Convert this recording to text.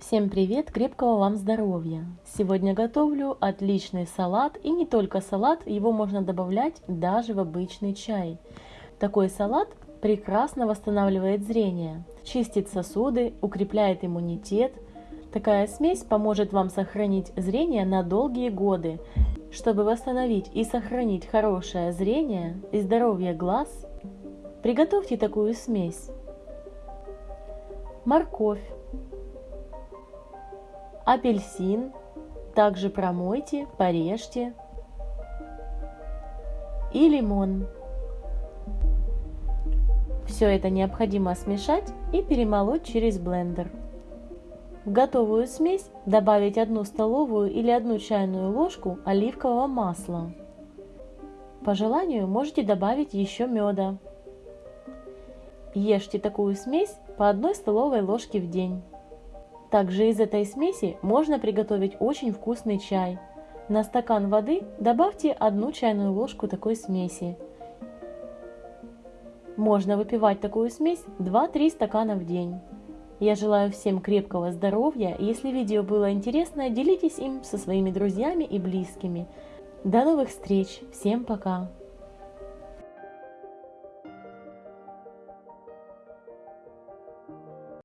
Всем привет, крепкого вам здоровья! Сегодня готовлю отличный салат и не только салат, его можно добавлять даже в обычный чай. Такой салат прекрасно восстанавливает зрение, чистит сосуды, укрепляет иммунитет. Такая смесь поможет вам сохранить зрение на долгие годы. Чтобы восстановить и сохранить хорошее зрение и здоровье глаз, приготовьте такую смесь. Морковь апельсин, также промойте, порежьте, и лимон. Все это необходимо смешать и перемолоть через блендер. В готовую смесь добавить 1 столовую или 1 чайную ложку оливкового масла. По желанию можете добавить еще меда. Ешьте такую смесь по 1 столовой ложке в день. Также из этой смеси можно приготовить очень вкусный чай. На стакан воды добавьте одну чайную ложку такой смеси. Можно выпивать такую смесь 2-3 стакана в день. Я желаю всем крепкого здоровья. Если видео было интересно, делитесь им со своими друзьями и близкими. До новых встреч. Всем пока.